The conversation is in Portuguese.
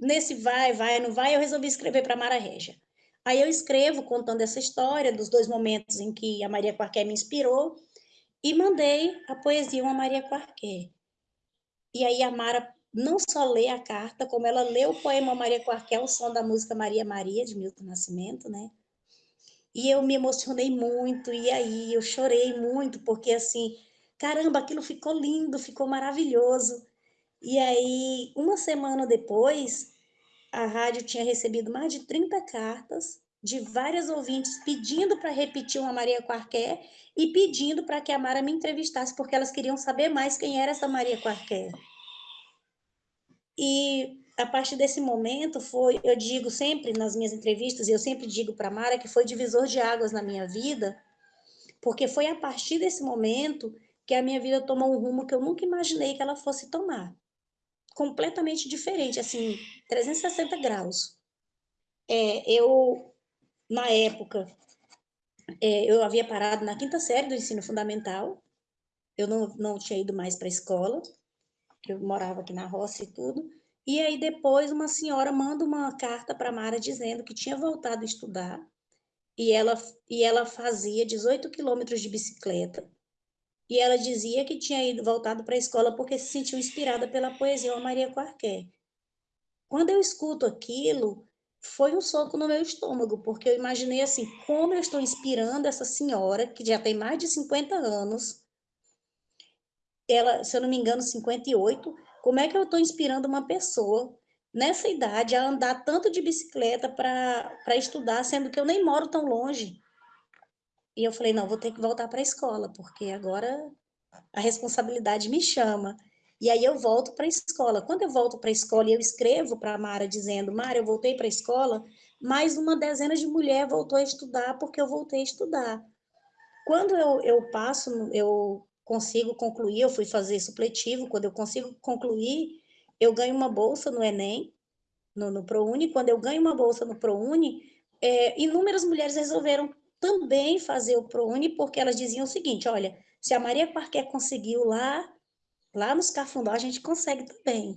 nesse vai, vai, não vai, eu resolvi escrever para Mara Regia. Aí eu escrevo contando essa história dos dois momentos em que a Maria Quarquer me inspirou e mandei a poesia a Maria Quarquer. E aí a Mara não só lê a carta, como ela lê o poema Maria Quarquer, o som da música Maria Maria, de Milton Nascimento, né? E eu me emocionei muito, e aí eu chorei muito, porque assim, caramba, aquilo ficou lindo, ficou maravilhoso. E aí, uma semana depois, a rádio tinha recebido mais de 30 cartas de várias ouvintes pedindo para repetir uma Maria Quarquer e pedindo para que a Mara me entrevistasse, porque elas queriam saber mais quem era essa Maria Quarquer. E a partir desse momento foi, eu digo sempre nas minhas entrevistas, e eu sempre digo para Mara que foi divisor de águas na minha vida, porque foi a partir desse momento que a minha vida tomou um rumo que eu nunca imaginei que ela fosse tomar. Completamente diferente, assim, 360 graus. É, eu, na época, é, eu havia parado na quinta série do ensino fundamental, eu não, não tinha ido mais para a escola, eu morava aqui na roça e tudo. E aí depois uma senhora manda uma carta para Mara dizendo que tinha voltado a estudar e ela, e ela fazia 18 quilômetros de bicicleta. E ela dizia que tinha ido voltado para a escola porque se sentiu inspirada pela poesia de Maria Quarquer. Quando eu escuto aquilo, foi um soco no meu estômago, porque eu imaginei assim, como eu estou inspirando essa senhora, que já tem mais de 50 anos, ela, se eu não me engano, 58, como é que eu estou inspirando uma pessoa nessa idade a andar tanto de bicicleta para estudar, sendo que eu nem moro tão longe? E eu falei, não, vou ter que voltar para a escola, porque agora a responsabilidade me chama. E aí eu volto para a escola. Quando eu volto para a escola e eu escrevo para a Mara dizendo, Mara, eu voltei para a escola, mais uma dezena de mulheres voltou a estudar porque eu voltei a estudar. Quando eu, eu passo, eu consigo concluir, eu fui fazer supletivo, quando eu consigo concluir, eu ganho uma bolsa no Enem, no, no ProUni, quando eu ganho uma bolsa no ProUni, é, inúmeras mulheres resolveram também fazer o ProUni, porque elas diziam o seguinte, olha, se a Maria Quarquer conseguiu lá, lá nos Cafundó, a gente consegue também.